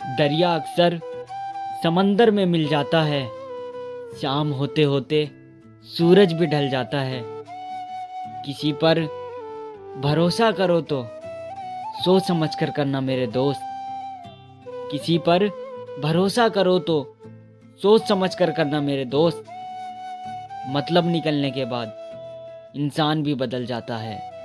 दरिया अक्सर समंदर में मिल जाता है। शाम होते होते सूरज भी ढल जाता है। किसी पर भरोसा करो तो सोच समझ कर करना मेरे दोस्त। किसी पर भरोसा करो तो सोच समझ कर करना मेरे दोस्त। मतलब निकलने के बाद इंसान भी बदल जाता है।